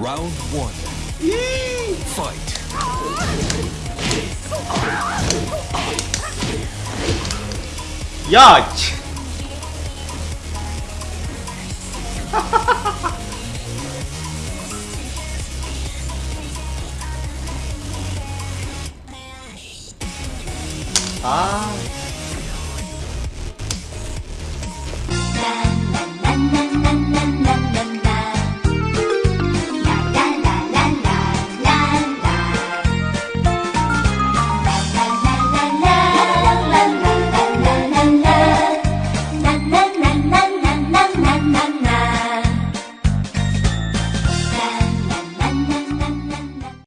Round one. Yee! Fight. Yach! ah!